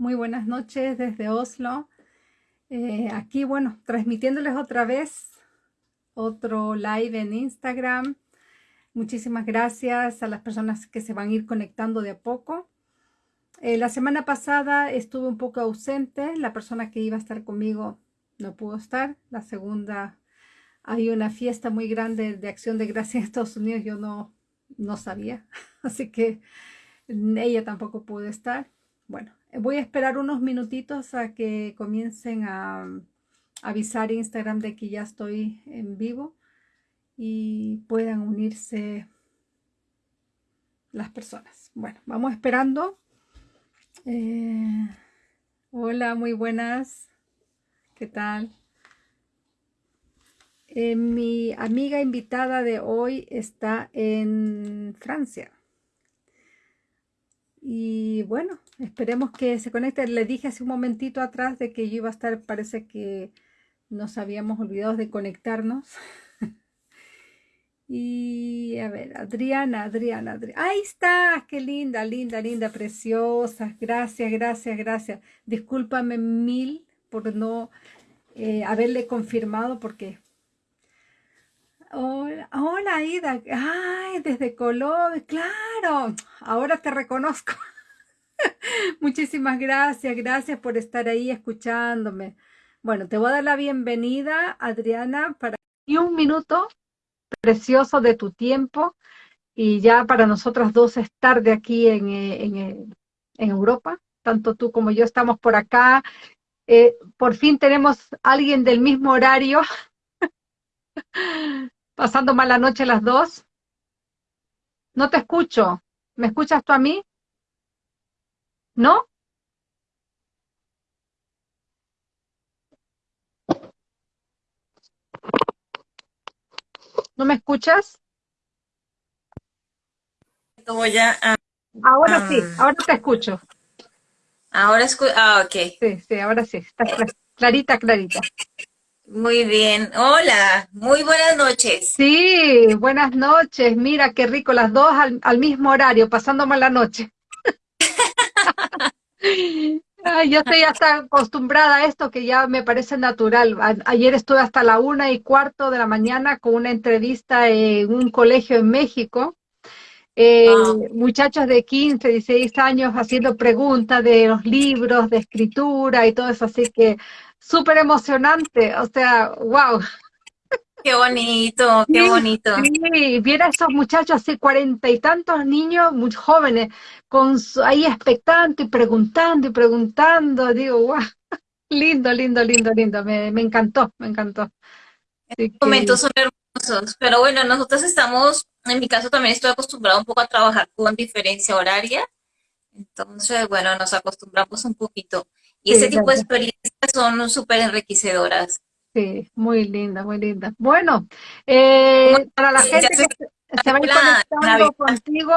Muy buenas noches desde Oslo. Eh, aquí, bueno, transmitiéndoles otra vez otro live en Instagram. Muchísimas gracias a las personas que se van a ir conectando de a poco. Eh, la semana pasada estuve un poco ausente. La persona que iba a estar conmigo no pudo estar. La segunda, hay una fiesta muy grande de acción de gracia en Estados Unidos. Yo no, no sabía. Así que ella tampoco pudo estar. Bueno, voy a esperar unos minutitos a que comiencen a avisar Instagram de que ya estoy en vivo y puedan unirse las personas. Bueno, vamos esperando. Eh, hola, muy buenas. ¿Qué tal? Eh, mi amiga invitada de hoy está en Francia. Y bueno, esperemos que se conecte. Le dije hace un momentito atrás de que yo iba a estar, parece que nos habíamos olvidado de conectarnos. y a ver, Adriana, Adriana, Adriana. Ahí está, qué linda, linda, linda, preciosa. Gracias, gracias, gracias. Discúlpame mil por no eh, haberle confirmado porque Hola, hola Ida. Ay, desde Colombia, claro. Ahora te reconozco. Muchísimas gracias, gracias por estar ahí escuchándome. Bueno, te voy a dar la bienvenida, Adriana, para y un minuto precioso de tu tiempo y ya para nosotras dos estar de aquí en, eh, en, eh, en Europa, tanto tú como yo estamos por acá. Eh, por fin tenemos alguien del mismo horario pasando mala noche las dos. No te escucho. ¿Me escuchas tú a mí? ¿No? ¿No me escuchas? Voy a, ahora sí, ahora te escucho. Ahora escucho, ah, ok. Sí, sí, ahora sí, está clarita, clarita. Muy bien. Hola, muy buenas noches. Sí, buenas noches. Mira qué rico, las dos al, mismo horario, pasando la noche. Ay, yo estoy hasta acostumbrada a esto que ya me parece natural. ayer estuve hasta la una y cuarto de la mañana con una entrevista en un colegio en México. Eh, muchachos de 15, 16 años haciendo preguntas de los libros, de escritura y todo eso. Así que súper emocionante, o sea, wow. Qué bonito, qué bonito. Sí, viera a esos muchachos así, cuarenta y tantos niños muy jóvenes, con ahí expectando y preguntando y preguntando, digo, wow, lindo, lindo, lindo, lindo, me, encantó, me encantó. momentos son hermosos, pero bueno, nosotros estamos, en mi caso también estoy acostumbrado un poco a trabajar con diferencia horaria, entonces, bueno, nos acostumbramos un poquito. Y ese tipo de experiencias son súper enriquecedoras. Sí, muy linda, muy linda. Bueno, eh, para la gente que se va a ir conectando contigo,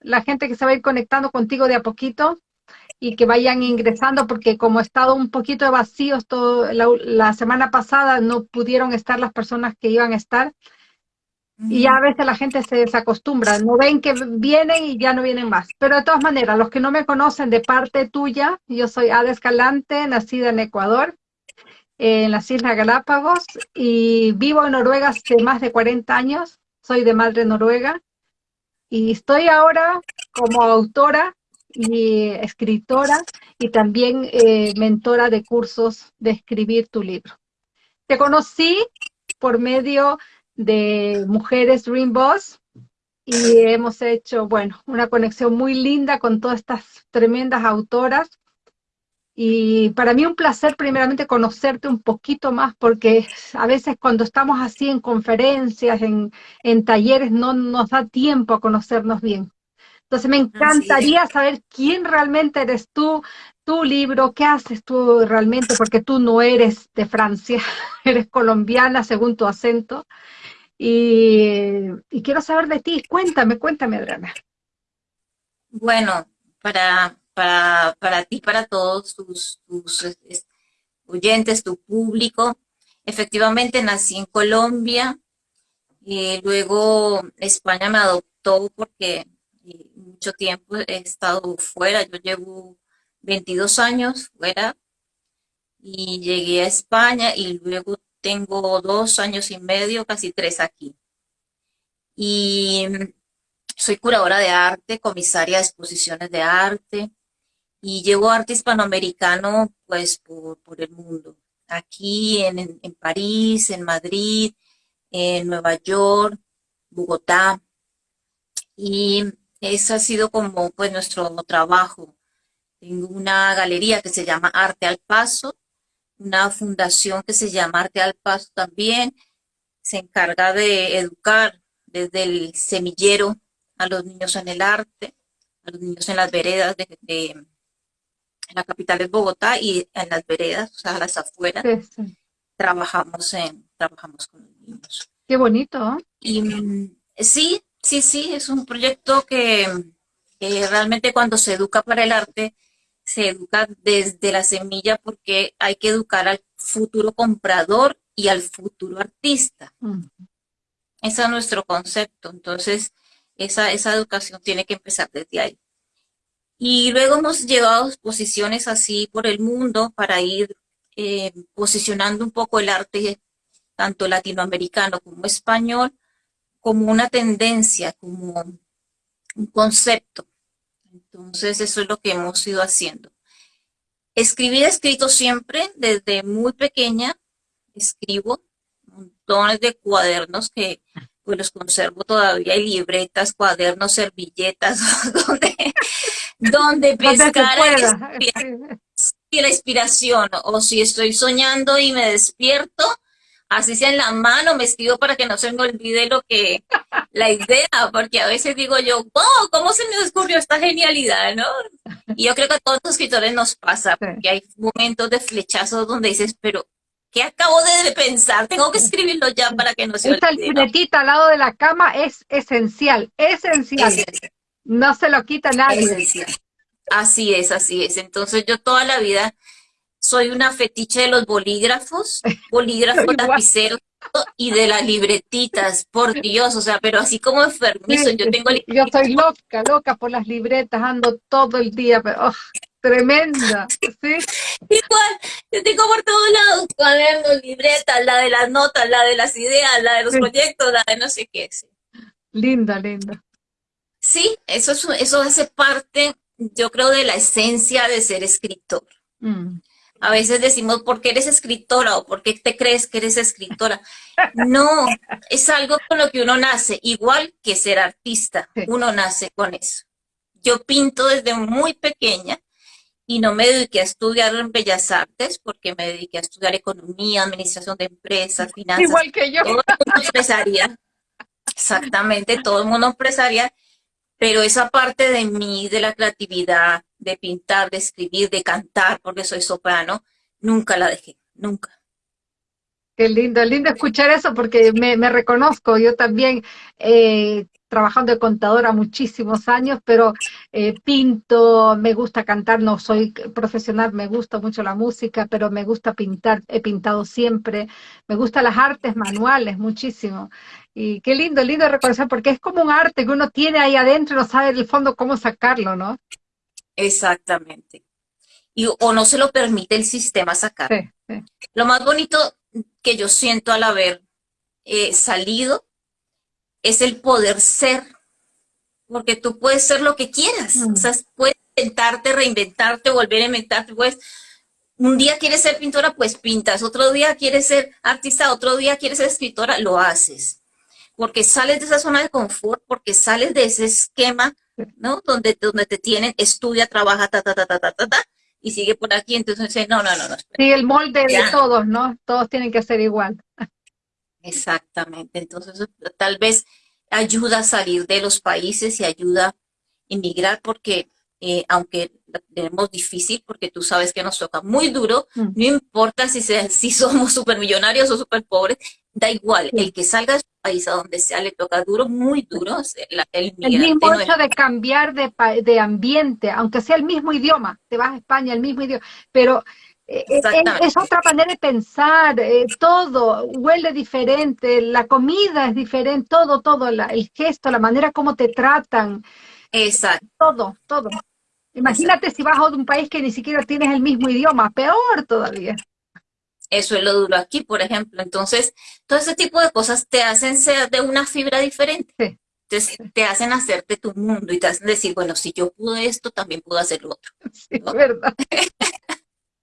la gente que se va a ir conectando contigo de a poquito y que vayan ingresando, porque como ha estado un poquito de vacíos todo, la semana pasada no pudieron estar las personas que iban a estar, y a veces la gente se desacostumbra, no ven que vienen y ya no vienen más. Pero de todas maneras, los que no me conocen de parte tuya, yo soy Ada Escalante, nacida en Ecuador, en las Islas Galápagos, y vivo en Noruega hace más de 40 años, soy de madre noruega, y estoy ahora como autora y escritora y también eh, mentora de cursos de escribir tu libro. Te conocí por medio de Mujeres Dream Boss y hemos hecho, bueno, una conexión muy linda con todas estas tremendas autoras. Y para mí un placer primeramente conocerte un poquito más porque a veces cuando estamos así en conferencias, en, en talleres, no nos da tiempo a conocernos bien. Entonces me encantaría saber quién realmente eres tú, tu libro, qué haces tú realmente, porque tú no eres de Francia, eres colombiana según tu acento. Y, quiero saber de ti. Cuéntame, cuéntame, Adriana. Bueno, para, para, para ti, para todos tus, tus oyentes, tu público, efectivamente nací en Colombia, y luego España me adoptó porque mucho tiempo he estado fuera, yo llevo 22 años fuera y llegué a España y luego tengo dos años y medio, casi tres aquí. Y soy curadora de arte, comisaria de exposiciones de arte y llevo arte hispanoamericano pues por, el mundo. Aquí en, en París, en Madrid, en Nueva York, Bogotá. Y eso ha sido como pues nuestro trabajo. Tengo una galería que se llama Arte al Paso, una fundación que se llama Arte al Paso también, se encarga de educar desde el semillero a los niños en el arte, a los niños en las veredas de, la capital de Bogotá y en las veredas, o sea, a las afueras, trabajamos en, trabajamos con los niños. Qué bonito. Y mm, sí, sí, sí, es un proyecto que, que realmente cuando se educa para el arte, se educa desde la semilla porque hay que educar al futuro comprador y al futuro artista. Ese es nuestro concepto. Entonces, esa, esa educación tiene que empezar desde ahí. Y luego hemos llevado exposiciones así por el mundo para ir eh, posicionando un poco el arte, tanto latinoamericano como español, como una tendencia, como un concepto. Entonces, eso es lo que hemos ido haciendo. Escribir, he escrito siempre, desde muy pequeña, escribo montones de cuadernos que pues los conservo todavía, hay libretas, cuadernos, servilletas, donde, donde pescar y la inspiración, o si estoy soñando y me despierto, así sea en la mano, me escribo para que no se me olvide lo que, la idea, porque a veces digo yo, wow, ¿cómo se me ocurrió esta genialidad, no? Y yo creo que a todos los escritores nos pasa, porque hay momentos de flechazos donde dices, pero, ¿qué acabo de pensar? Tengo que escribirlo ya para que no se Esta olvide. libretita al lado de la cama es esencial, esencial. No se lo quita nadie. Así es, así es. Entonces yo toda la vida soy una fetiche de los bolígrafos, bolígrafos lapiceros y de las libretitas, por Dios, o sea, pero así como enfermizo, yo tengo... Yo soy loca, loca por las libretas, ando todo el día, pero oh, tremenda, ¿sí? Igual, yo tengo por todos lados cuadernos, libretas, la de las notas, la de las ideas, la de los proyectos, la de no sé qué. Linda, linda. Sí, eso, eso hace parte, yo creo, de la esencia de ser escritor. Mm. A veces decimos, ¿por qué eres escritora? o ¿por qué te crees que eres escritora? No, es algo con lo que uno nace, igual que ser artista, uno nace con eso. Yo pinto desde muy pequeña y no me dediqué a estudiar en Bellas Artes porque me dediqué a estudiar economía, administración de empresas, finanzas. Igual que yo. Todo el mundo empresaria. Exactamente, todo el mundo empresaria. Pero esa parte de mí, de la creatividad, de pintar, de escribir, de cantar, porque soy soprano, nunca la dejé, nunca. Qué lindo, lindo escuchar eso porque me, reconozco, yo también eh, trabajando de contadora muchísimos años, pero eh, pinto, me gusta cantar, no soy profesional, me gusta mucho la música, pero me gusta pintar, he pintado siempre, me gustan las artes manuales muchísimo. Y qué lindo, lindo reconocer, porque es como un arte que uno tiene ahí adentro y no sabe en el fondo cómo sacarlo, ¿no? Exactamente. Y, o no se lo permite el sistema sacar. Lo más bonito que yo siento al haber eh, salido es el poder ser, porque tú puedes ser lo que quieras, o sea, puedes inventarte, reinventarte, volver a inventarte, pues un día quieres ser pintora, pues pintas, otro día quieres ser artista, otro día quieres ser escritora, lo haces, porque sales de esa zona de confort, porque sales de ese esquema ¿no? Donde, donde te tienen, estudia, trabaja, ta, ta, ta, ta, ta, ta, ta y sigue por aquí, entonces dice, no, no, no, no. Sí, el molde de todos, ¿no? Todos tienen que ser igual. Exactamente, entonces tal vez ayuda a salir de los países y ayuda a inmigrar porque eh, aunque tenemos difícil, porque tú sabes que nos toca muy duro, mm. no importa si, si somos súper millonarios o súper pobres, da igual, el que salga de país a donde sea le toca duro, muy duro, el, el, el mismo hecho de cambiar de, de, ambiente, aunque sea el mismo idioma, te vas a España, el mismo idioma, pero eh, eh, es, otra manera de pensar, todo huele diferente, la comida es diferente, todo, todo, el gesto, la manera como te tratan. Exacto. Todo, todo Imagínate si vas a un país que ni siquiera tienes el mismo idioma, peor todavía. Eso es lo duro aquí, por ejemplo. Entonces, todo ese tipo de cosas te hacen ser de una fibra diferente. Entonces, te hacen hacerte tu mundo y te hacen decir, bueno, si yo pude esto, también puedo hacer lo otro. es verdad.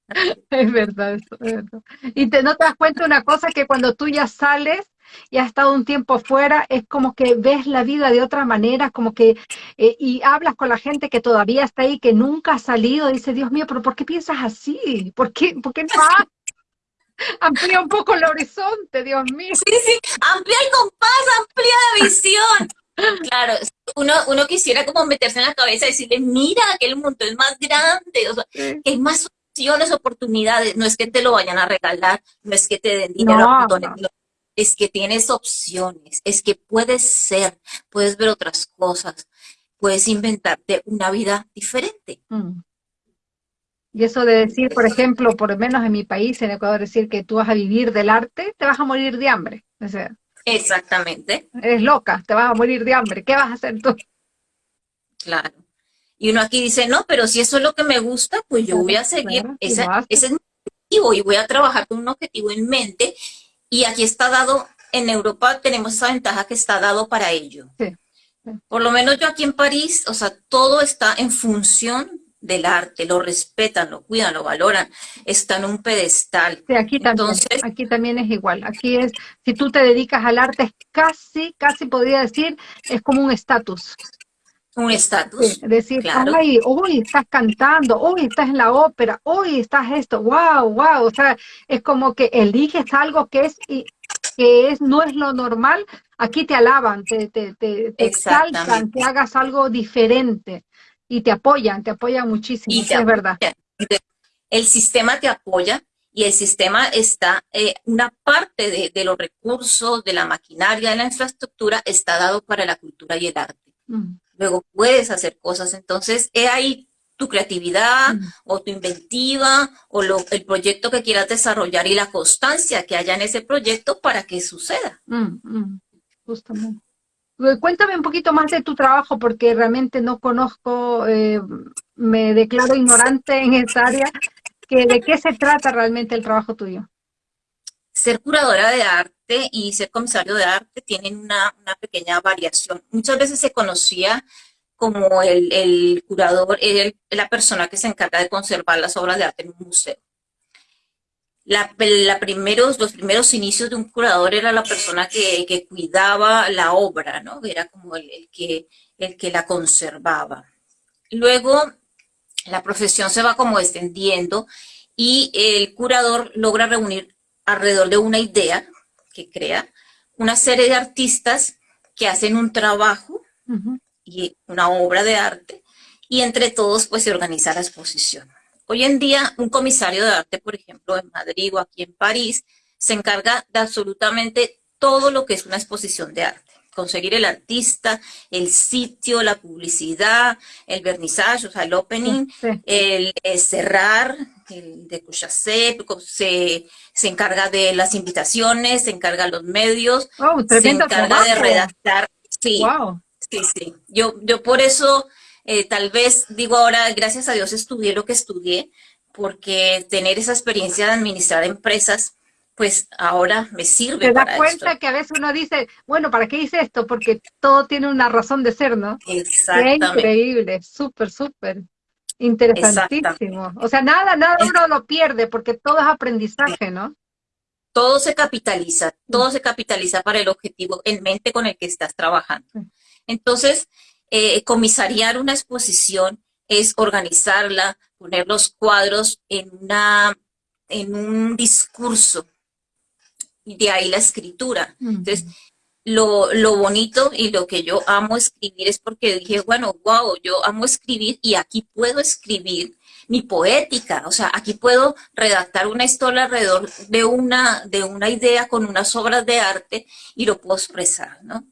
es verdad, es verdad. Y te, no te das cuenta una cosa, que cuando tú ya sales y has estado un tiempo fuera, es como que ves la vida de otra manera, como que, eh, y hablas con la gente que todavía está ahí, que nunca ha salido, y dice, Dios mío, pero ¿por qué piensas así? ¿Por qué, por qué no Amplía un poco el horizonte, Dios mío. Sí, sí, amplía el compás, amplía la visión. Claro, uno, uno quisiera como meterse en la cabeza y decirle, mira, que el mundo es más grande, o sea, que hay más opciones, oportunidades, no es que te lo vayan a regalar, no es que te den dinero es que tienes opciones, es que puedes ser, puedes ver otras cosas, puedes inventarte una vida diferente. Mm. Y eso de decir, por ejemplo, por lo menos en mi país, en Ecuador, decir que tú vas a vivir del arte, te vas a morir de hambre. O sea, Exactamente. Eres loca, te vas a morir de hambre. ¿Qué vas a hacer tú? Claro. Y uno aquí dice, no, pero si eso es lo que me gusta, pues yo voy a seguir. ese es mi objetivo y voy a trabajar con un objetivo en mente. Y aquí está dado, en Europa tenemos esa ventaja que está dado para ello. Por lo menos yo aquí en París, o sea, todo está en función del arte, lo respetan, lo cuidan, lo valoran, está en un pedestal. Sí, aquí también, Entonces, aquí también es igual. Aquí es, si tú te dedicas al arte, es casi, casi podría decir, es como un estatus. Un estatus. decir, ay, hoy estás cantando, hoy estás en la ópera, hoy estás esto, wow, wow. O sea, es como que eliges algo que es que es, no es lo normal, aquí te alaban, te, te, te, te exaltan, que hagas algo diferente. Y te apoyan, te apoyan muchísimo, es verdad. El sistema te apoya y el sistema está, eh, una parte de, los recursos, de la maquinaria, de la infraestructura, está dado para la cultura y el arte. Mm. Luego puedes hacer cosas, entonces es ahí tu creatividad mm. o tu inventiva o lo, el proyecto que quieras desarrollar y la constancia que haya en ese proyecto para que suceda. Mm, justamente. Eh, cuéntame un poquito más de tu trabajo porque realmente no conozco, eh, me declaro ignorante en esta área. Que, ¿De qué se trata realmente el trabajo tuyo? Ser curadora de arte y ser comisario de arte tienen una, pequeña variación. Muchas veces se conocía como el, el curador, el, la persona que se encarga de conservar las obras de arte en un museo la, primeros, los primeros inicios de un curador era la persona que, que cuidaba la obra, ¿no? Era como el, que, el que la conservaba. Luego, la profesión se va como extendiendo y el curador logra reunir alrededor de una idea que crea una serie de artistas que hacen un trabajo y una obra de arte y entre todos pues se organiza la exposición. Hoy en día, un comisario de arte, por ejemplo, en Madrid o aquí en París, se encarga de absolutamente todo lo que es una exposición de arte. Conseguir el artista, el sitio, la publicidad, el vernizaje, o sea, el opening, el, cerrar, el de se, se encarga de las invitaciones, se encarga de los medios, se encarga de redactar. Sí, sí, sí. Yo, yo por eso eh, tal vez digo ahora, gracias a Dios estudié lo que estudié, porque tener esa experiencia de administrar empresas, pues ahora me sirve. Te das cuenta que a veces uno dice, bueno, ¿para qué hice esto? Porque todo tiene una razón de ser, ¿no? Exactamente. Qué increíble, súper, súper. Interesantísimo. O sea, nada, nada uno lo pierde porque todo es aprendizaje, ¿no? Todo se capitaliza, todo se capitaliza para el objetivo en mente con el que estás trabajando. Entonces, eh, comisariar una exposición es organizarla, poner los cuadros en, una, en un discurso. Y de ahí la escritura. Entonces, lo, lo, bonito y lo que yo amo escribir es porque dije, bueno, wow, yo amo escribir y aquí puedo escribir mi poética, o sea, aquí puedo redactar una historia alrededor de una, de una idea con unas obras de arte y lo puedo expresar, ¿no?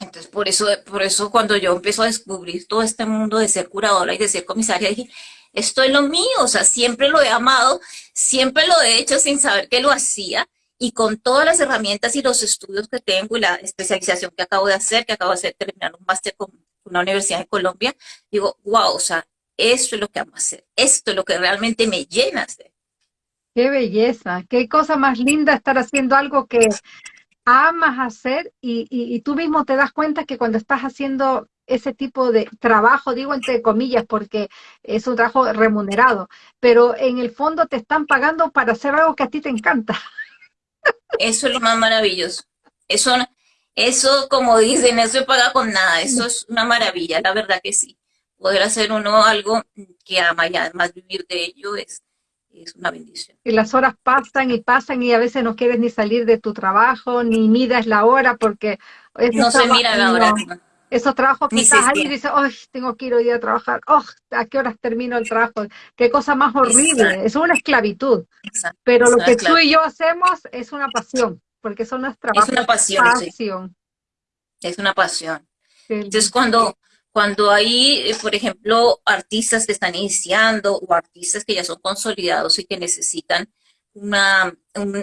Entonces, por eso, por eso cuando yo empiezo a descubrir todo este mundo de ser curadora y de ser comisaria, dije, esto es lo mío, o sea, siempre lo he amado, siempre lo he hecho sin saber que lo hacía, y con todas las herramientas y los estudios que tengo y la especialización que acabo de hacer, que acabo de hacer, terminar un máster con una universidad en Colombia, digo, wow, o sea, esto es lo que amo hacer, esto es lo que realmente me llena hacer. Qué belleza, qué cosa más linda estar haciendo algo que amas hacer y, tú mismo te das cuenta que cuando estás haciendo ese tipo de trabajo, digo entre comillas, porque es un trabajo remunerado, pero en el fondo te están pagando para hacer algo que a ti te encanta. Eso es lo más maravilloso. Eso, eso como dicen, eso se paga con nada. Eso es una maravilla, la verdad que sí. Poder hacer uno algo que ama y además vivir de ello es, es una bendición. Y las horas pasan y pasan y a veces no quieres ni salir de tu trabajo, ni miras la hora porque... No se mira la hora. Esos trabajos que estás ahí y dices, ¡ay, tengo que ir hoy a trabajar! ¡Oh, ¿a qué horas termino el trabajo? ¡Qué cosa más horrible! Es una esclavitud. Pero lo que tú y yo hacemos es una pasión, porque eso no es trabajo. Es una pasión, pasión. Es una pasión. Entonces, cuando, cuando hay, eh, por ejemplo, artistas que están iniciando o artistas que ya son consolidados y que necesitan una,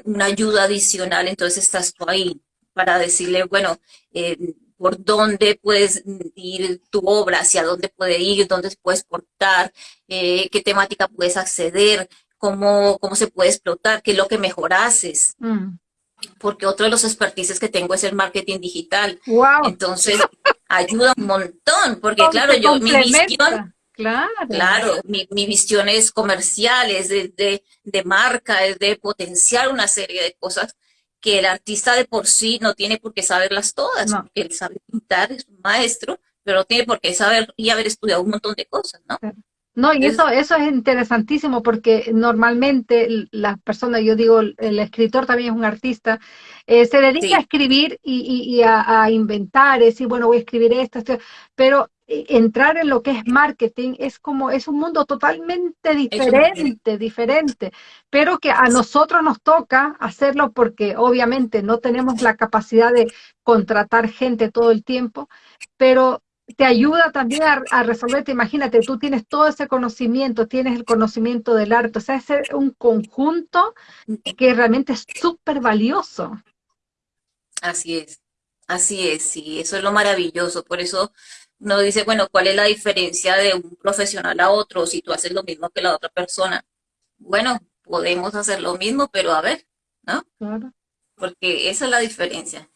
una ayuda adicional, entonces estás tú ahí para decirle, bueno, eh, por dónde puedes ir tu obra, hacia dónde puede ir, dónde puedes portar, eh, qué temática puedes acceder, cómo, cómo se puede explotar, qué es lo que mejor haces. Mm. Porque otro de los expertices que tengo es el marketing digital. Wow. Entonces, ayuda un montón, porque claro, yo, mi visión, Claro. Claro, mi, mi, visión es comercial, es de, de, de, marca, es de potenciar una serie de cosas que el artista de por sí no tiene por qué saberlas todas, porque él sabe pintar, es un maestro, pero no tiene por qué saber y haber estudiado un montón de cosas, ¿no? No, y eso, eso es interesantísimo porque normalmente las personas, yo digo, el escritor también es un artista, eh, se dedica a escribir y, a, inventar, es decir, bueno, voy a escribir esto, esto, pero eh, entrar en lo que es marketing es como, es un mundo totalmente diferente, diferente, pero que a nosotros nos toca hacerlo porque obviamente no tenemos la capacidad de contratar gente todo el tiempo, pero te ayuda también a, a resolverte, imagínate, tú tienes todo ese conocimiento, tienes el conocimiento del arte, o sea, es un conjunto que realmente es súper valioso. Así es, así es, sí, eso es lo maravilloso, por eso uno dice, bueno, ¿cuál es la diferencia de un profesional a otro si tú haces lo mismo que la otra persona? Bueno, podemos hacer lo mismo, pero a ver, ¿no? Claro. Porque esa es la diferencia.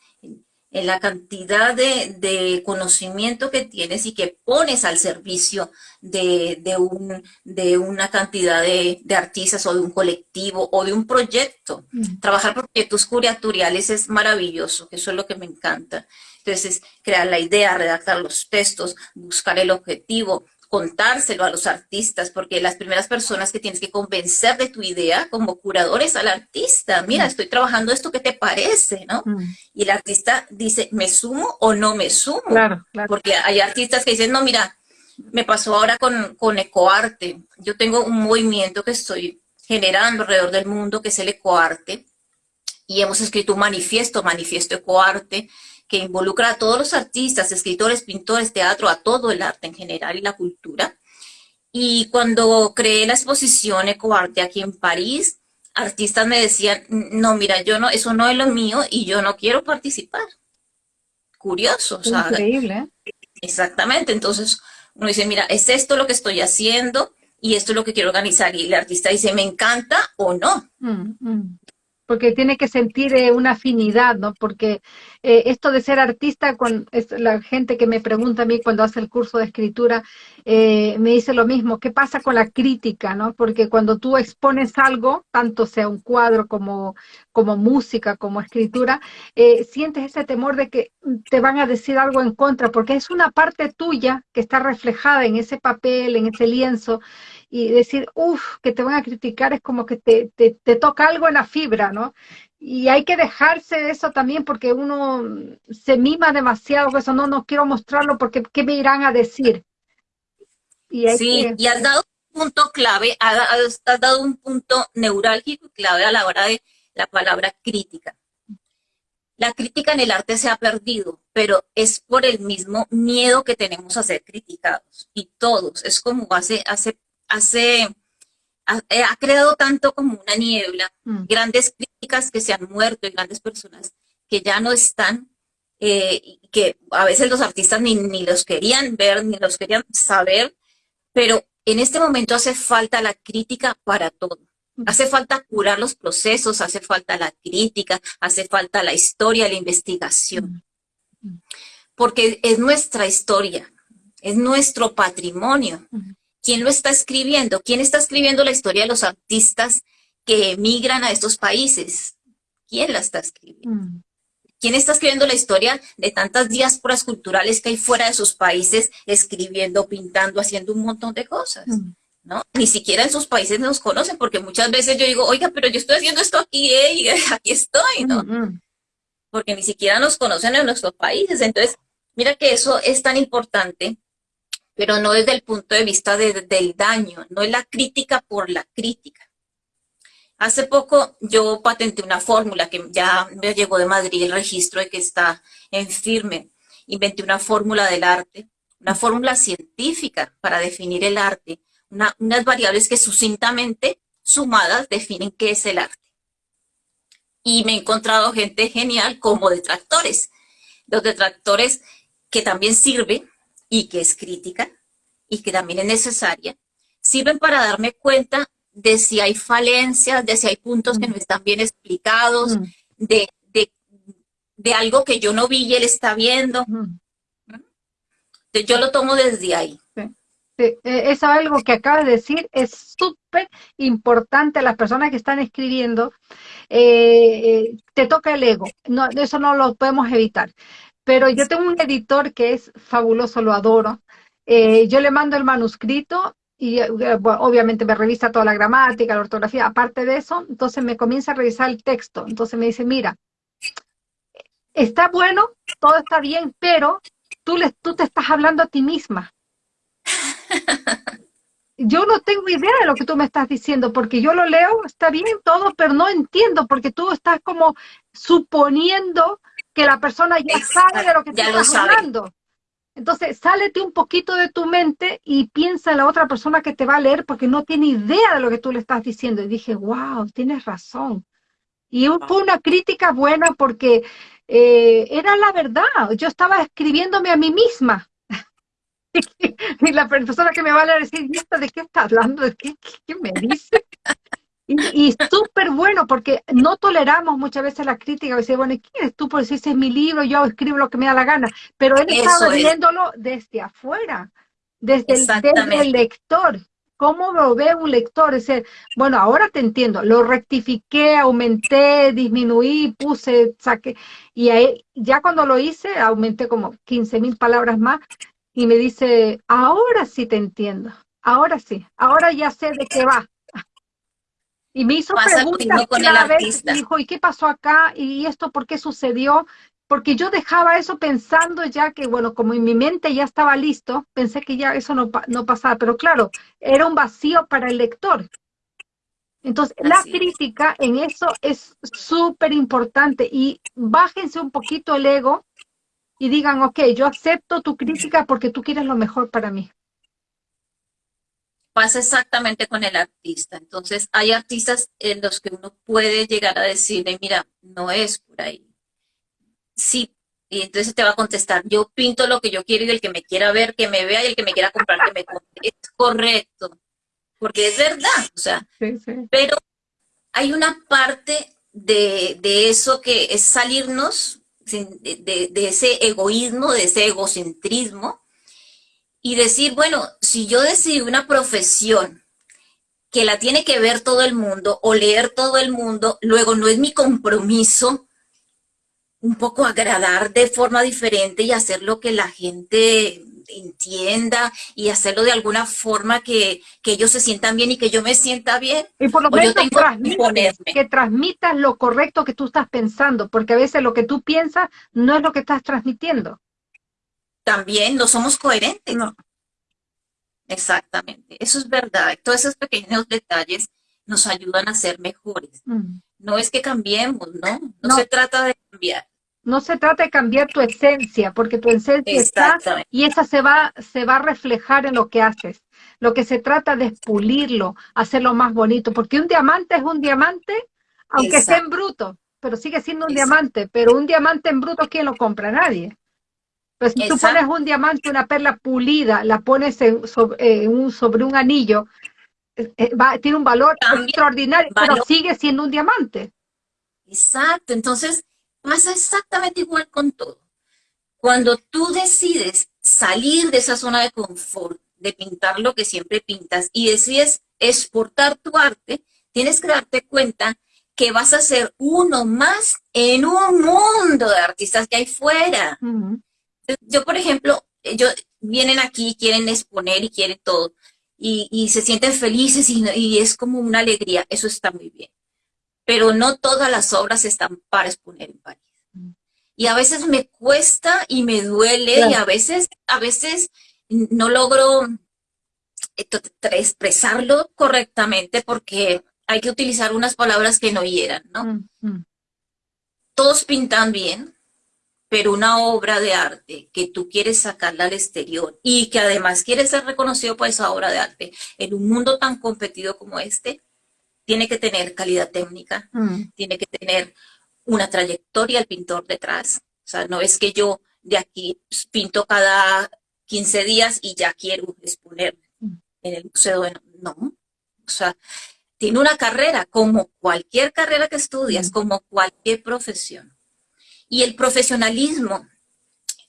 En la cantidad de, conocimiento que tienes y que pones al servicio de, un, de una cantidad de, artistas o de un colectivo o de un proyecto. Mm. Trabajar proyectos curatoriales es maravilloso, eso es lo que me encanta. Entonces, crear la idea, redactar los textos, buscar el objetivo, contárselo a los artistas, porque las primeras personas que tienes que convencer de tu idea como curador es al artista. Mira, mm. estoy trabajando esto, ¿qué te parece? ¿no? Mm. Y el artista dice, ¿me sumo o no me sumo? Claro, claro. Porque hay artistas que dicen, no, mira, me pasó ahora con, con ecoarte. Yo tengo un movimiento que estoy generando alrededor del mundo, que es el ecoarte, y hemos escrito un manifiesto, manifiesto ecoarte, que involucra a todos los artistas, escritores, pintores, teatro, a todo el arte en general y la cultura. Y cuando creé la exposición Ecoarte aquí en París, artistas me decían, no, mira, yo no, eso no es lo mío y yo no quiero participar. Curioso, Increíble. Exactamente, entonces uno dice, mira, es esto lo que estoy haciendo y esto es lo que quiero organizar. Y el artista dice, me encanta o no. Mm, mm porque tiene que sentir eh, una afinidad, ¿no? Porque eh, esto de ser artista, con la gente que me pregunta a mí cuando hace el curso de escritura, eh, me dice lo mismo, ¿qué pasa con la crítica, no? Porque cuando tú expones algo, tanto sea un cuadro como, como música, como escritura, sientes ese temor de que te van a decir algo en contra, porque es una parte tuya que está reflejada en ese papel, en ese lienzo, y decir, uff, que te van a criticar es como que te, te, toca algo en la fibra, ¿no? Y hay que dejarse eso también porque uno se mima demasiado, eso no, no quiero mostrarlo porque ¿qué me irán a decir? Y sí, y has dado un punto clave, has, has dado un punto neurálgico y clave a la hora de la palabra crítica. La crítica en el arte se ha perdido, pero es por el mismo miedo que tenemos a ser criticados. Y todos, es como hace, hace hace, eh, ha, creado tanto como una niebla, mm. grandes críticas que se han muerto y grandes personas que ya no están, eh, que a veces los artistas ni, ni, los querían ver, ni los querían saber, pero en este momento hace falta la crítica para todo. Hace falta curar los procesos, hace falta la crítica, hace falta la historia, la investigación. Porque es nuestra historia, es nuestro patrimonio. ¿Quién lo está escribiendo? ¿Quién está escribiendo la historia de los artistas que emigran a estos países? ¿Quién la está escribiendo? ¿Quién está escribiendo la historia de tantas diásporas culturales que hay fuera de sus países, escribiendo, pintando, haciendo un montón de cosas? Mm. ¿no? Ni siquiera en sus países nos conocen, porque muchas veces yo digo, oiga, pero yo estoy haciendo esto aquí, eh, y aquí estoy, ¿no? Mm, mm. Porque ni siquiera nos conocen en nuestros países. Entonces, mira que eso es tan importante, pero no desde el punto de vista del daño, no es la crítica por la crítica. Hace poco yo patenté una fórmula que ya me llegó de Madrid el registro de que está en firme. Inventé una fórmula del arte, una fórmula científica para definir el arte, unas variables que sucintamente sumadas definen qué es el arte. Y me he encontrado gente genial como detractores. Los detractores que también sirven y que es crítica y que también es necesaria, sirven para darme cuenta de si hay falencias, de si hay puntos que no están bien explicados, de, de, algo que yo no vi y él está viendo. yo lo tomo desde ahí. E, es algo que acabas de decir, es súper importante. Las personas que están escribiendo, eh, te toca el ego. No, eso no lo podemos evitar. Pero yo tengo un editor que es fabuloso, lo adoro. Eh, yo le mando el manuscrito y eh, obviamente me revisa toda la gramática, la ortografía, aparte de eso, entonces me comienza a revisar el texto, entonces me dice, mira, está bueno, todo está bien, pero tú, le, tú te estás hablando a ti misma. Yo no tengo idea de lo que tú me estás diciendo, porque yo lo leo, está bien todo, pero no entiendo, porque tú estás como suponiendo que la persona ya sabe de lo que ya estás hablando. Entonces, sálete un poquito de tu mente y piensa en la otra persona que te va a leer porque no tiene idea de lo que tú le estás diciendo. Y dije, wow, tienes razón. Y fue una crítica buena porque eh, era la verdad. Yo estaba escribiéndome a mí misma. y la persona que me va a leer decir, ¿de qué está hablando? ¿De qué, qué me dice? Y, súper bueno, porque no toleramos muchas veces la crítica. Dice, bueno, ¿quién eres tú por decir ese es mi libro? Yo escribo lo que me da la gana. Pero él estaba viéndolo desde afuera, desde el, lector. ¿Cómo lo ve un lector? Es decir, bueno, ahora te entiendo. Lo rectifiqué, aumenté, disminuí, puse, saqué. Y ahí, ya cuando lo hice, aumenté como 15 mil palabras más. Y me dice, ahora sí te entiendo. Ahora sí. Ahora ya sé de qué va y me hizo preguntas con cada vez, dijo, ¿y qué pasó acá? ¿Y esto por qué sucedió? Porque yo dejaba eso pensando ya que, bueno, como en mi mente ya estaba listo, pensé que ya eso no, no pasaba, pero claro, era un vacío para el lector. Entonces, la crítica en eso es súper importante y bájense un poquito el ego y digan, ok, yo acepto tu crítica porque tú quieres lo mejor para mí pasa exactamente con el artista. Entonces, hay artistas en los que uno puede llegar a decirle, mira, no es por ahí. Sí, y entonces te va a contestar, yo pinto lo que yo quiero y el que me quiera ver, que me vea y el que me quiera comprar, que me compre. Es correcto, porque es verdad, o sea, pero hay una parte de, eso que es salirnos de, de ese egoísmo, de ese egocentrismo, y decir, bueno, si yo decidí una profesión que la tiene que ver todo el mundo o leer todo el mundo, luego no es mi compromiso un poco agradar de forma diferente y hacer lo que la gente entienda y hacerlo de alguna forma que, ellos se sientan bien y que yo me sienta bien. Y por lo menos que transmitas lo correcto que tú estás pensando, porque a veces lo que tú piensas no es lo que estás transmitiendo también no somos coherentes. No. Exactamente, eso es verdad. Todos esos pequeños detalles nos ayudan a ser mejores. Mm. No es que cambiemos, ¿no? ¿no? se trata de cambiar. No se trata de cambiar tu esencia, porque tu esencia está y esa se va, se va a reflejar en lo que haces. Lo que se trata de es pulirlo, hacerlo más bonito, porque un diamante es un diamante, aunque sea en bruto, pero sigue siendo un diamante, pero un diamante en bruto, ¿quién lo compra? Nadie. Pero si tú pones un diamante, una perla pulida, la pones sobre, un, sobre un anillo, eh, eh, tiene un valor extraordinario, pero sigue siendo un diamante. Exacto, entonces pasa exactamente igual con todo. Cuando tú decides salir de esa zona de confort, de pintar lo que siempre pintas y decides exportar tu arte, tienes que darte cuenta que vas a ser uno más en un mundo de artistas que hay fuera. Yo, por ejemplo, ellos vienen aquí, quieren exponer y quieren todo, y, se sienten felices y, es como una alegría, eso está muy bien. Pero no todas las obras están para exponer en París. Y a veces me cuesta y me duele y a veces, a veces no logro eh, expresarlo correctamente porque hay que utilizar unas palabras que no hieran, ¿no? Mm, mm. Todos pintan bien, pero una obra de arte que tú quieres sacarla al exterior y que además quieres ser reconocido por esa obra de arte en un mundo tan competido como este, tiene que tener calidad técnica, mm. tiene que tener una trayectoria el pintor detrás. O sea, no es que yo de aquí pinto cada 15 días y ya quiero exponer en el museo. No, o sea, tiene una carrera, como cualquier carrera que estudias, como cualquier profesión. Y el profesionalismo.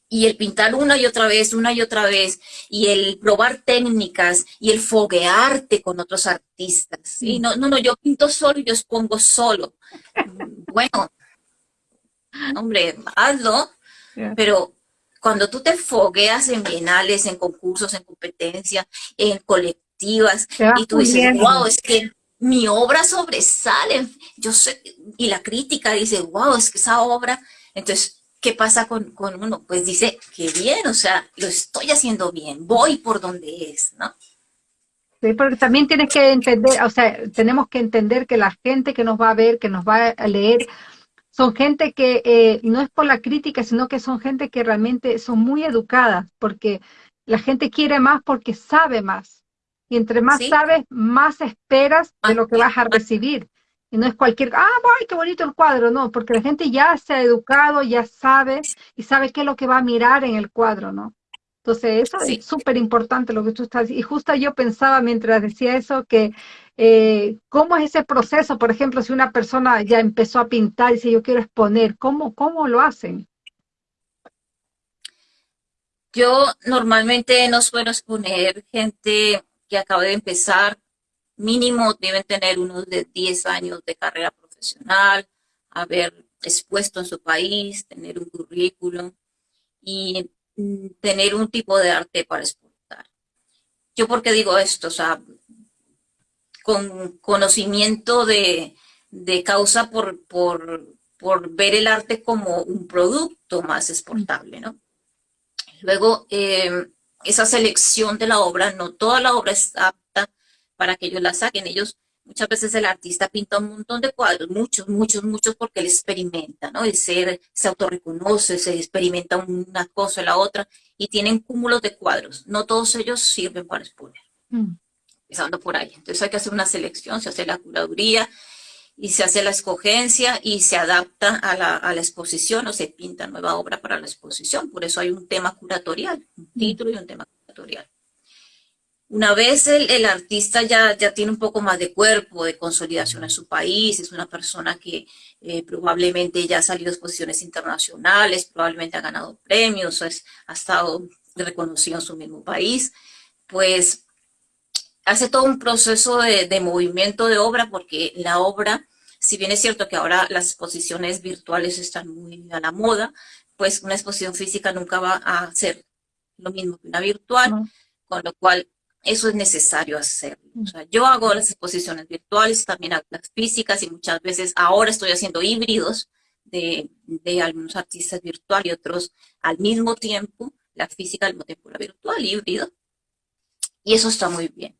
Y el pintar una y otra vez, una y otra vez, y el probar técnicas y el foguearte con otros artistas. Y no, no, no, yo pinto solo y yo expongo solo. Bueno, hombre, hazlo, pero cuando tú te fogueas en bienales, en concursos, en competencias, en colectivas, y tú dices, wow, es que mi obra sobresale, yo sé, y la crítica dice, wow, es que esa obra, entonces, ¿qué pasa con, uno? Pues dice, qué bien, o sea, lo estoy haciendo bien, voy por donde es, ¿no? Sí, porque también tienes que entender, o sea, tenemos que entender que la gente que nos va a ver, que nos va a leer, son gente que eh, no es por la crítica, sino que son gente que realmente son muy educadas, porque la gente quiere más porque sabe más. Y entre más sabes, más esperas de lo que vas a recibir. Y no es cualquier, ah, ay, qué bonito el cuadro, no, porque la gente ya se ha educado, ya sabe y sabe qué es lo que va a mirar en el cuadro, ¿no? Entonces, eso es súper importante lo que tú estás Y justo yo pensaba mientras decía eso que, eh, ¿cómo es ese proceso? Por ejemplo, si una persona ya empezó a pintar y dice, yo quiero exponer, ¿cómo, cómo lo hacen? Yo normalmente no suelo exponer gente que acaba de empezar, mínimo deben tener unos de 10 años de carrera profesional, haber expuesto en su país, tener un currículum y mm, tener un tipo de arte para exportar. Yo porque digo esto, o sea, con conocimiento de, causa por, por, ver el arte como un producto más exportable, ¿no? Luego, eh, esa selección de la obra, no toda la obra es apta para que ellos la saquen. Ellos, muchas veces el artista pinta un montón de cuadros, muchos, muchos, muchos, porque él experimenta, ¿no? El ser se autorreconoce, se experimenta una cosa y la otra, y tienen cúmulos de cuadros. No todos ellos sirven para exponer. Mm. Empezando por ahí. Entonces hay que hacer una selección, se hace la curaduría, y se hace la escogencia y se adapta a la, exposición o se pinta nueva obra para la exposición. Por eso hay un tema curatorial, un título y un tema curatorial. Una vez el, artista ya, ya tiene un poco más de cuerpo, de consolidación en su país, es una persona que eh, probablemente ya ha salido a exposiciones internacionales, probablemente ha ganado premios, ha estado reconocido en su mismo país, pues hace todo un proceso de, de, movimiento de obra porque la obra si bien es cierto que ahora las exposiciones virtuales están muy a la moda, pues una exposición física nunca va a ser lo mismo que una virtual, con lo cual eso es necesario hacerlo. yo hago las exposiciones virtuales, también hago las físicas y muchas veces ahora estoy haciendo híbridos de, algunos artistas virtuales y otros al mismo tiempo, la física al mismo tiempo la virtual, híbrido. Y eso está muy bien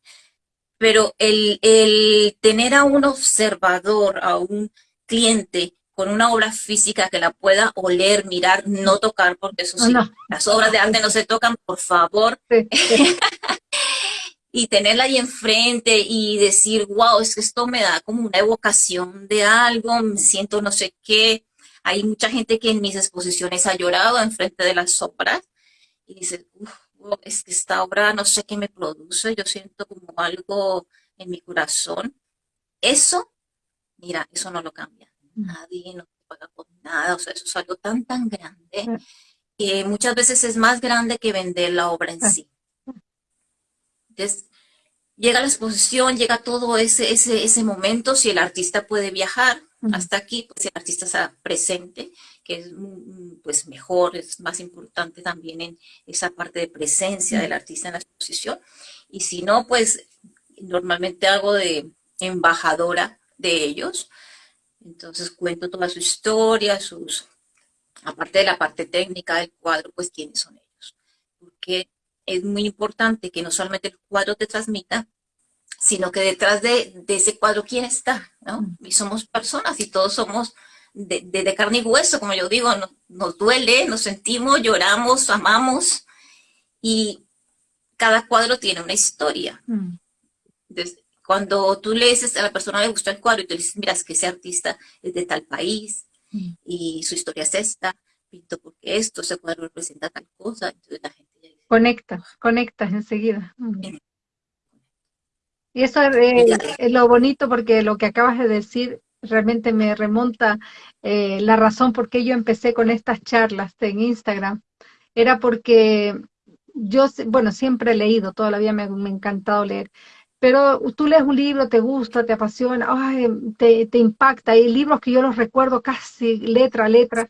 pero el, tener a un observador, a un cliente con una obra física que la pueda oler, mirar, no tocar, porque eso sí, las obras de arte no se tocan, por favor. y tenerla ahí enfrente y decir, wow, es que esto me da como una evocación de algo, me siento no sé qué. Hay mucha gente que en mis exposiciones ha llorado enfrente de las obras y dices, uff, es que esta obra no sé qué me produce, yo siento como algo en mi corazón. Eso, mira, eso no lo cambia. Nadie no te paga por nada, o sea, eso es algo tan, tan grande que muchas veces es más grande que vender la obra en sí. Entonces, llega la exposición, llega todo ese, ese, ese momento, si el artista puede viajar hasta aquí, pues el artista está presente, que es pues mejor, es más importante también en esa parte de presencia del artista en la exposición. Y si no, pues normalmente hago de embajadora de ellos. Entonces cuento toda su historia, sus, aparte de la parte técnica del cuadro, pues quiénes son ellos. Porque es muy importante que no solamente el cuadro te transmita, sino que detrás de, ese cuadro, ¿quién está? ¿no? Mm. Y somos personas y todos somos de, carne y hueso, como yo digo, nos, duele, nos sentimos, lloramos, amamos, y cada cuadro tiene una historia. Mm. cuando tú lees a la persona le gusta el cuadro y tú le dices, mira, es que ese artista es de tal país, mm. y su historia es esta, pinto porque esto, ese cuadro representa tal cosa, entonces la gente Conectas, conectas enseguida. Y eso es, lo bonito porque lo que acabas de decir realmente me remonta eh, la razón por qué yo empecé con estas charlas en Instagram. Era porque yo, bueno, siempre he leído, toda la vida me, me ha encantado leer, pero tú lees un libro, te gusta, te apasiona, te, te impacta. Hay libros que yo los recuerdo casi letra a letra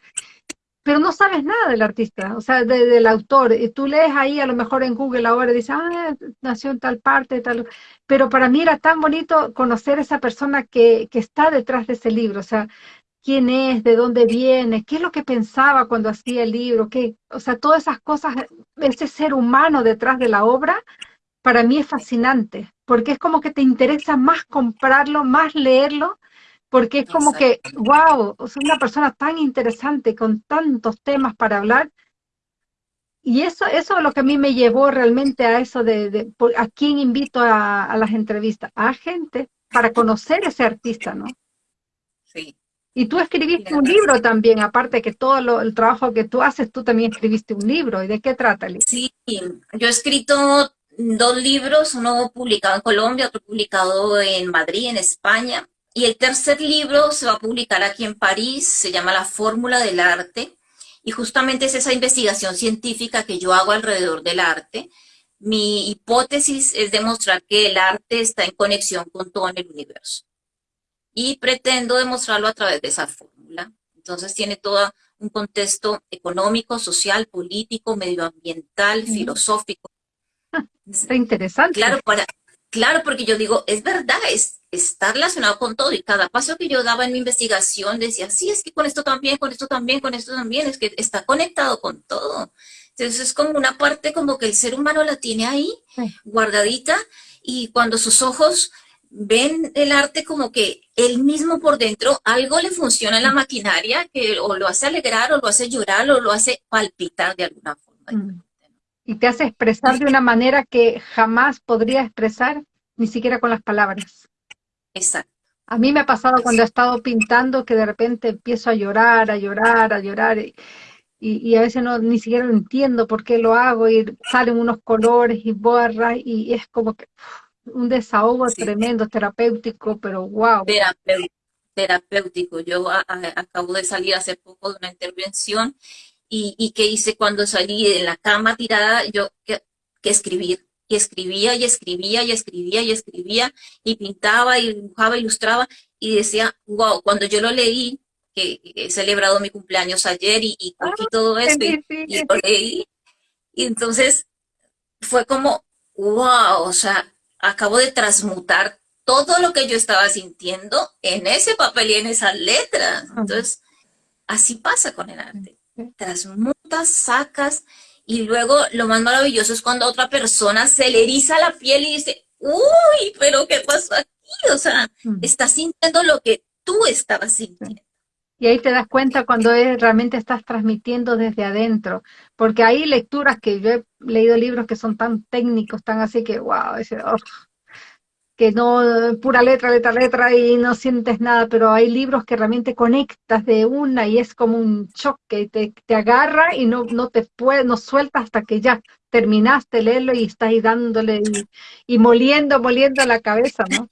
pero no sabes nada del artista, o sea, del autor. Y tú lees ahí a lo mejor en Google ahora y dices, ah, nació en tal parte, tal. Pero para mí era tan bonito conocer esa persona que, que está detrás de ese libro, o sea, quién es, de dónde viene, qué es lo que pensaba cuando hacía el libro, qué, o sea, todas esas cosas, ese ser humano detrás de la obra, para mí es fascinante, porque es como que te interesa más comprarlo, más leerlo, porque es como que, wow, es una persona tan interesante con tantos temas para hablar. Y eso, eso es lo que a mí me llevó realmente a eso de, a quién invito a, las entrevistas, a gente para conocer ese artista, ¿no? Sí. Y tú escribiste un libro también, aparte que todo el trabajo que tú haces, tú también escribiste un libro. ¿Y de qué trata el Sí, yo he escrito dos libros, uno publicado en Colombia, otro publicado en Madrid, en España. Y el tercer libro se va a publicar aquí en París, se llama La Fórmula del Arte, y justamente es esa investigación científica que yo hago alrededor del arte. Mi hipótesis es demostrar que el arte está en conexión con todo en el universo. Y pretendo demostrarlo a través de esa fórmula. Entonces tiene todo un contexto económico, social, político, medioambiental, filosófico. Está interesante. Claro, para, claro, porque yo digo, es verdad, es, está relacionado con todo y cada paso que yo daba en mi investigación decía, sí, es que con esto también, con esto también, con esto también, es que está conectado con todo. Entonces es como una parte como que el ser humano la tiene ahí, guardadita, y cuando sus ojos ven el arte como que él mismo por dentro, algo le funciona en la maquinaria que o lo hace alegrar o lo hace llorar o lo hace palpitar de alguna forma. Y te hace expresar de una manera que jamás podría expresar ni siquiera con las palabras. Exacto. A mí me ha pasado cuando he estado pintando que de repente empiezo a llorar, a llorar, a llorar y, y, a veces no ni siquiera entiendo por qué lo hago y salen unos colores y borras y es como que un desahogo tremendo, terapéutico, pero wow. Terapéutico. Yo acabo de salir hace poco de una intervención y, y que hice cuando salí de la cama tirada, yo que, que escribir y escribía y escribía y escribía y escribía y pintaba y dibujaba, ilustraba y decía, wow, cuando yo lo leí, que, he celebrado mi cumpleaños ayer y, y ah, todo esto y, lo leí, y entonces fue como, wow, o sea, acabo de transmutar todo lo que yo estaba sintiendo en ese papel y en esas letras. Entonces, así pasa con el arte. Transmutas, sacas y luego lo más maravilloso es cuando otra persona se le eriza la piel y dice, uy, pero ¿qué pasó aquí? O sea, mm. estás sintiendo lo que tú estabas sintiendo. Y ahí te das cuenta cuando realmente estás transmitiendo desde adentro, porque hay lecturas que yo he leído libros que son tan técnicos, tan así que, wow, ese, oh, que no, pura letra, letra, letra y no sientes nada, pero hay libros que realmente conectas de una y es como un choque, te, te agarra y no, no te puede, no suelta hasta que ya terminaste leerlo y estás ahí dándole y, moliendo, moliendo la cabeza, ¿no?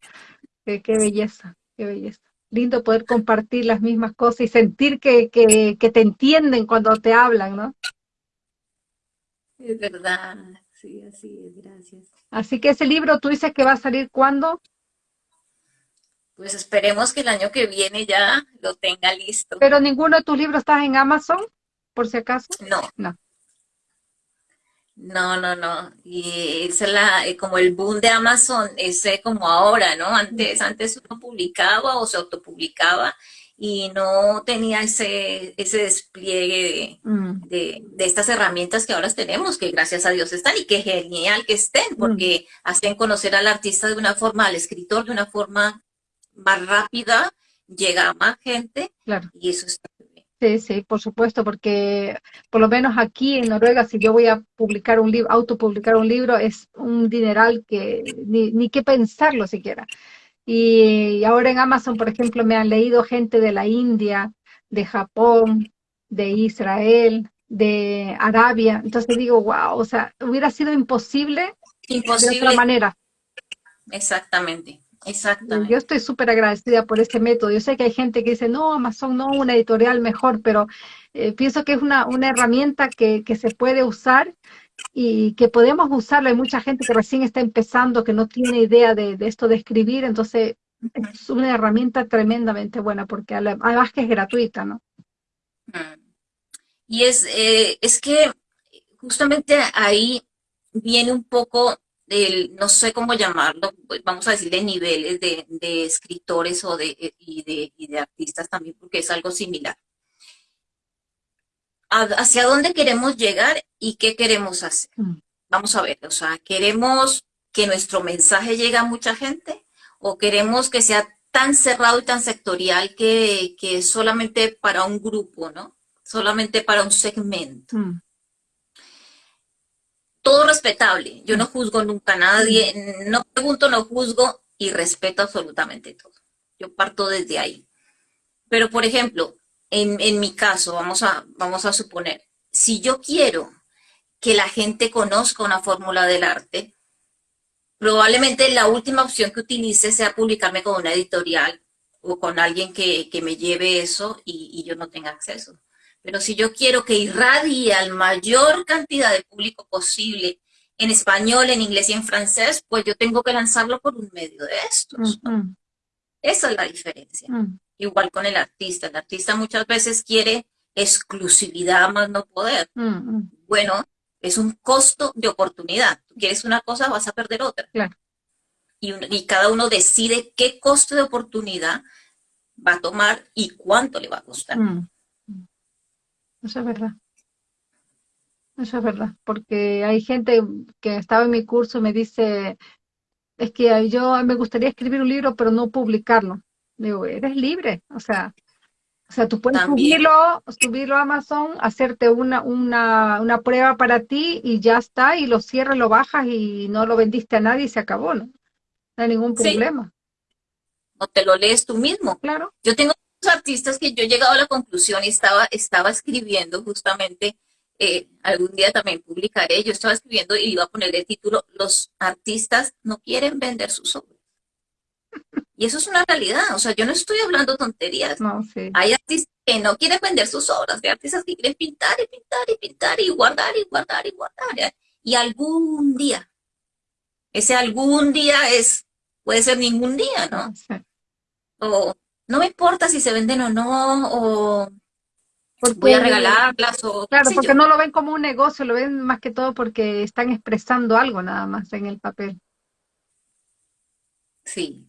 Qué, belleza, qué belleza. Lindo poder compartir las mismas cosas y sentir que, que, que te entienden cuando te hablan, ¿no? Es verdad, sí, así es, gracias. Así que ese libro, ¿tú dices que va a salir cuándo? Pues esperemos que el año que viene ya lo tenga listo. ¿Pero ninguno de tus libros está en Amazon, por si acaso? No. No. No, no, no. Y es la, eh, como el boom de Amazon, ese como ahora, ¿no? Antes, antes uno publicaba o se autopublicaba y no tenía ese, ese despliegue mm. de, de, estas herramientas que ahora tenemos, que gracias a Dios están y que genial que estén, mm. porque hacen conocer al artista de una forma, al escritor de una forma más rápida, llega a más gente claro. y eso está bien. Sí, sí, por supuesto, porque por lo menos aquí en Noruega, si yo voy a publicar un libro, autopublicar un libro, es un dineral que ni, ni que pensarlo siquiera. Y ahora en Amazon, por ejemplo, me han leído gente de la India, de Japón, de Israel, de Arabia. Entonces digo, wow, o sea, hubiera sido imposible, imposible. de otra manera. Exactamente. Exactamente. Yo estoy súper agradecida por este método. Yo sé que hay gente que dice, no, Amazon no, una editorial mejor, pero eh, pienso que es una, una herramienta que, que, se puede usar y que podemos usarlo. Hay mucha gente que recién está empezando, que no tiene idea de, esto de escribir, entonces es una herramienta tremendamente buena, porque además que es gratuita, ¿no? Mm. Y es, eh, es que justamente ahí viene un poco el, no sé cómo llamarlo, vamos a decir de niveles de, de escritores o de, de, y de artistas también, porque es algo similar hacia dónde queremos llegar y qué queremos hacer. Mm. Vamos a ver, o sea, ¿queremos que nuestro mensaje llegue a mucha gente o queremos que sea tan cerrado y tan sectorial que, que solamente para un grupo, ¿no? Solamente para un segmento. Mm. Todo respetable. Yo no mm. juzgo nunca a nadie, no pregunto, no juzgo y respeto absolutamente todo. Yo parto desde ahí. Pero, por ejemplo, en, mi caso, vamos a, vamos a suponer, si yo quiero que la gente conozca una fórmula del arte, probablemente la última opción que utilice sea publicarme con una editorial o con alguien que, me lleve eso y, yo no tenga acceso. Pero si yo quiero que irradie al mayor cantidad de público posible en español, en inglés y en francés, pues yo tengo que lanzarlo por un medio de estos. Esa es la diferencia. Mm. Igual con el artista. El artista muchas veces quiere exclusividad más no poder. Mm, mm. Bueno, es un costo de oportunidad. Tú quieres una cosa, vas a perder otra. Y, cada uno decide qué costo de oportunidad va a tomar y cuánto le va a costar. Eso es verdad. Eso es verdad, porque hay gente que estaba en mi curso y me dice, es que yo me gustaría escribir un libro, pero no publicarlo. Digo, eres libre, o sea, o sea, tú puedes subirlo, subirlo a Amazon, hacerte una, una, una prueba para ti y ya está, y lo cierras, lo bajas y no lo vendiste a nadie y se acabó, ¿no? No hay ningún problema. O te lo lees tú mismo. Claro. Yo tengo artistas que yo he llegado a la conclusión y estaba, estaba escribiendo justamente eh, algún día también publicaré, yo estaba escribiendo y iba a poner el título, los artistas no quieren vender sus obras. Y eso es una realidad, o sea, yo no estoy hablando tonterías. No, Hay artistas que no quieren vender sus obras, hay artistas que quieren pintar y pintar y pintar y guardar y guardar y guardar. Y algún día, ese algún día es, puede ser ningún día, ¿no? O no me importa si se venden o no, o voy a regalarlas o... Claro, porque no lo ven como un negocio, lo ven más que todo porque están expresando algo nada más en el papel. Sí.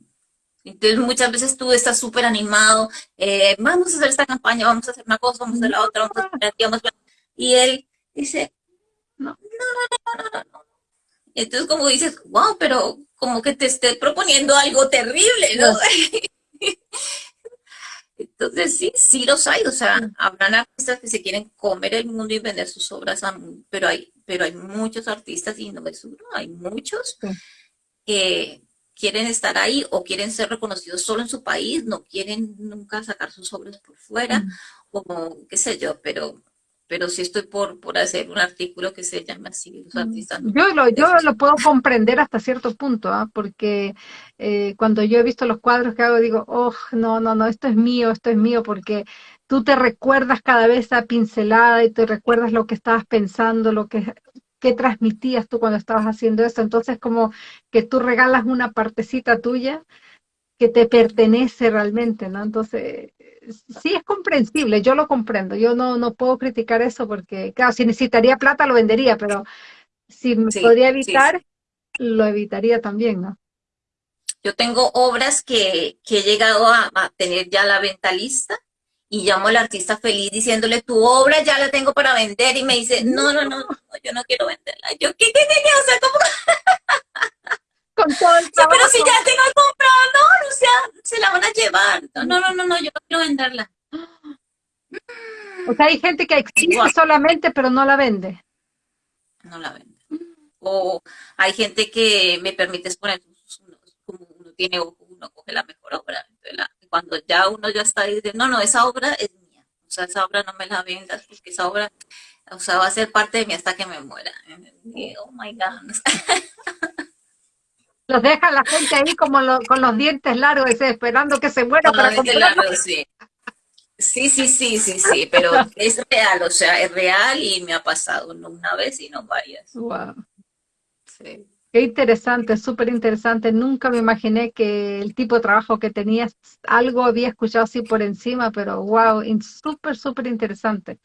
Entonces muchas veces tú estás súper animado, eh, vamos a hacer esta campaña, vamos a hacer una cosa, vamos a hacer la otra, vamos a hacer vamos y él dice, no, no, no, no, no, no. Entonces como dices, wow, pero como que te esté proponiendo algo terrible, ¿no? Entonces, sí, sí los hay, o sea, habrán artistas que se quieren comer el mundo y vender sus obras, pero hay, pero hay muchos artistas, y no es uno, hay muchos que, quieren estar ahí o quieren ser reconocidos solo en su país, no quieren nunca sacar sus obras por fuera, como qué sé yo, pero pero sí estoy por, por hacer un artículo que se llame así, los artistas. Yo lo, yo lo puedo comprender hasta cierto punto, ¿ah? porque eh, cuando yo he visto los cuadros que hago, digo, oh, no, no, no, esto es mío, esto es mío, porque tú te recuerdas cada vez esa pincelada y te recuerdas lo que estabas pensando, lo que, que transmitías tú cuando estabas haciendo eso. Entonces, como que tú regalas una partecita tuya que te pertenece realmente, ¿no? Entonces, sí es comprensible, yo lo comprendo, yo no, no puedo criticar eso porque, claro, si necesitaría plata lo vendería, pero si me podría evitar, lo evitaría también, ¿no? Yo tengo obras que, que he llegado a, tener ya la venta lista y llamo al artista feliz diciéndole, tu obra ya la tengo para vender y me dice, no, no, no, yo no quiero venderla. Yo, ¿qué, qué, qué, qué? O sea, ¿cómo? Con todo el trabajo. pero si ya tengo comprado, no, o sea, se la van a llevar. No, no, no, no, yo no quiero venderla. O sea, hay gente que existe solamente, pero no la vende. No la vende. O hay gente que me permite exponer, como uno tiene ojo, uno coge la mejor obra. cuando ya uno ya está dice, no, no, esa obra es mía. O sea, esa obra no me la vendas porque esa obra, o sea, va a ser parte de mí hasta que me muera. oh my God. Los deja la gente ahí como con los dientes largos, esperando que se muera para sí. Sí, sí, sí, sí, sí, pero es real, o sea, es real y me ha pasado no una vez, sino varias. Wow. Sí. Qué interesante, súper interesante. Nunca me imaginé que el tipo de trabajo que tenías, algo había escuchado así por encima, pero wow, súper, súper interesante.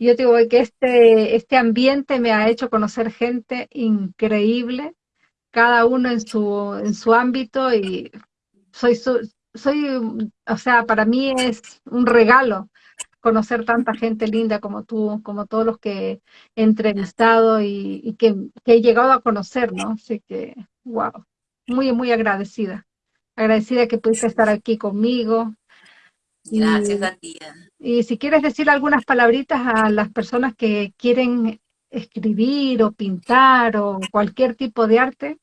Yo digo que este, este ambiente me ha hecho conocer gente increíble, cada uno en su, en su ámbito y soy, soy, o sea, para mí es un regalo conocer tanta gente linda como tú, como todos los que he entrevistado y, que, he llegado a conocer, ¿no? Así que, wow, muy, muy agradecida. Agradecida que pudiste estar aquí conmigo. Gracias a ti. Y si quieres decir algunas palabritas a las personas que quieren escribir o pintar o cualquier tipo de arte,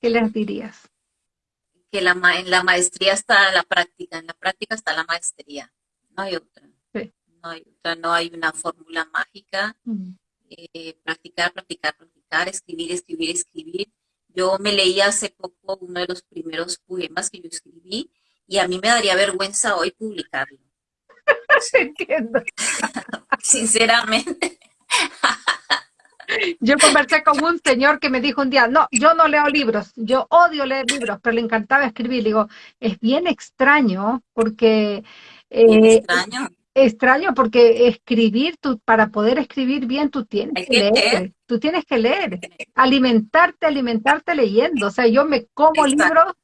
¿qué les dirías? Que la en la maestría está la práctica, en la práctica está la maestría, no hay otra. No hay otra, no hay una fórmula mágica. Eh, practicar, practicar, practicar, escribir, escribir, escribir. Yo me leí hace poco uno de los primeros poemas que yo escribí y a mí me daría vergüenza hoy publicarlo. Entiendo. Sinceramente. Yo conversé con un señor que me dijo un día, no, yo no leo libros, yo odio leer libros, pero le encantaba escribir. digo, es bien extraño porque... Eh, extraño. Extraño porque escribir, tú, para poder escribir bien, tú tienes que, leer, tú tienes que leer, alimentarte, alimentarte leyendo. O sea, yo me como libros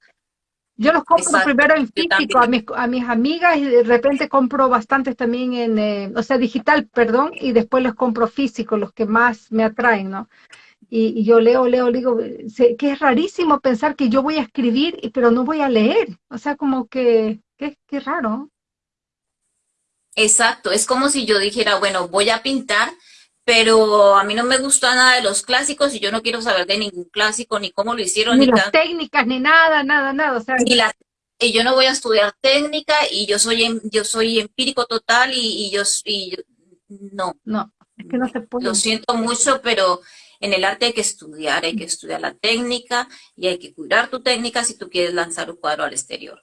yo los compro primero en físico a mis, a mis amigas y de repente compro bastantes también en, eh, o sea, digital, perdón, y después los compro físico, los que más me atraen, ¿no? Y, yo leo, leo, digo, que es rarísimo pensar que yo voy a escribir, pero no voy a leer. O sea, como que, qué raro. Exacto, es como si yo dijera, bueno, voy a pintar, pero a mí no me gusta nada de los clásicos y yo no quiero saber de ningún clásico, ni cómo lo hicieron. Ni, las técnicas, ni nada, nada, nada. O sea, y yo no voy a estudiar técnica y yo soy em, yo soy empírico total y, yo, y no. No, es que no se puede. Lo siento mucho, pero en el arte hay que estudiar, hay que estudiar la técnica y hay que cuidar tu técnica si tú quieres lanzar un cuadro al exterior.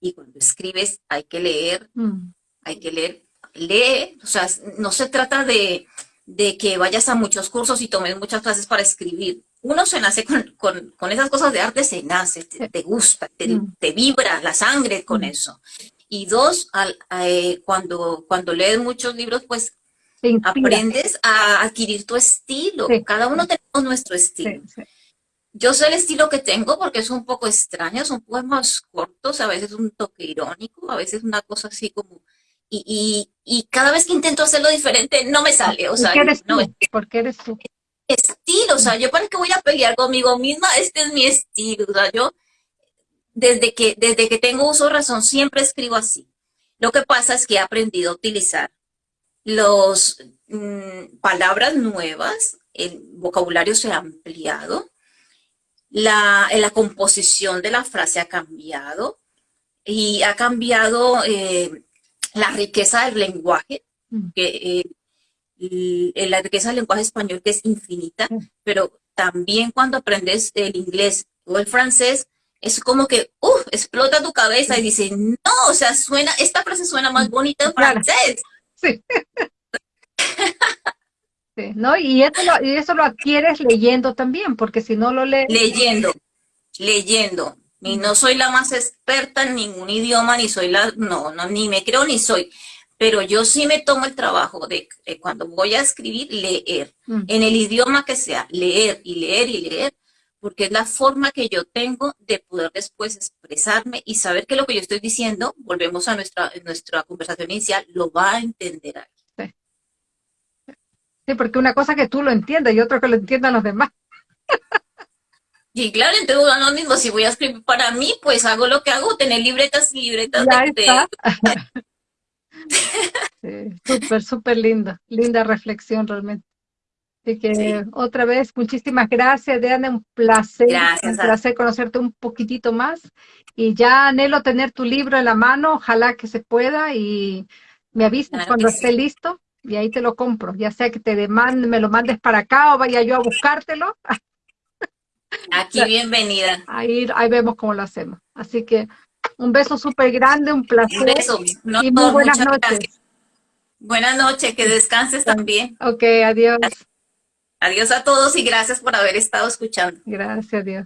Y cuando escribes hay que leer, mm. hay que leer, lee, o sea, no se trata de, de que vayas a muchos cursos y tomes muchas clases para escribir. Uno se nace con, esas cosas de arte, se nace, te, gusta, mm. te, vibra la sangre con eso. Y dos, al, eh, cuando, cuando lees muchos libros, pues aprendes a adquirir tu estilo. Cada uno tenemos nuestro estilo. Yo sé el estilo que tengo porque es un poco extraño, son poemas cortos, a veces un toque irónico, a veces una cosa así como y, y, cada vez que intento hacerlo diferente no me sale, o sea, ¿Por qué eres no, tú? ¿Por qué eres tú? Estilo, o sea, yo para qué voy a pelear conmigo misma, este es mi estilo, o sea, yo desde que, desde que tengo uso razón siempre escribo así. Lo que pasa es que he aprendido a utilizar los mm, palabras nuevas, el vocabulario se ha ampliado la, la composición de la frase ha cambiado y ha cambiado eh, la riqueza del lenguaje, mm. que eh, la riqueza del lenguaje español que es infinita, mm. pero también cuando aprendes el inglés o el francés, es como que, uff, explota tu cabeza y dice, no, o sea, suena, esta frase suena más bonita en francés. Sí. sí. ¿no? Y eso, lo, y eso lo adquieres leyendo también, porque si no lo lees... Leyendo, leyendo. Y no soy la más experta en ningún idioma, ni soy la, no, no, ni me creo ni soy. Pero yo sí me tomo el trabajo de, cuando voy a escribir, leer. Mm. En el idioma que sea, leer y leer y leer, porque es la forma que yo tengo de poder después expresarme y saber que lo que yo estoy diciendo, volvemos a nuestra, nuestra conversación inicial, lo va a entender alguien. Sí. sí, porque una cosa que tú lo entiendas y otra que lo entiendan los demás. Y claro, entonces lo mismo, si voy a escribir para mí, pues hago lo que hago, tener libretas y libretas de... sí, súper, súper linda, linda reflexión realmente. Así que otra vez, muchísimas gracias, Diana, un placer, un placer conocerte un poquitito más. Y ya anhelo tener tu libro en la mano, ojalá que se pueda y me avisas cuando esté listo y ahí te lo compro, ya sea que te demande, me lo mandes para acá o vaya yo a buscártelo. Aquí bienvenida. Ahí, ahí vemos cómo lo hacemos. Así que un beso súper grande, un placer. Un beso. y muy buenas noches. Buenas noches, que descanses también. Ok, adiós. Adiós a todos y gracias por haber estado escuchando. Gracias, adiós.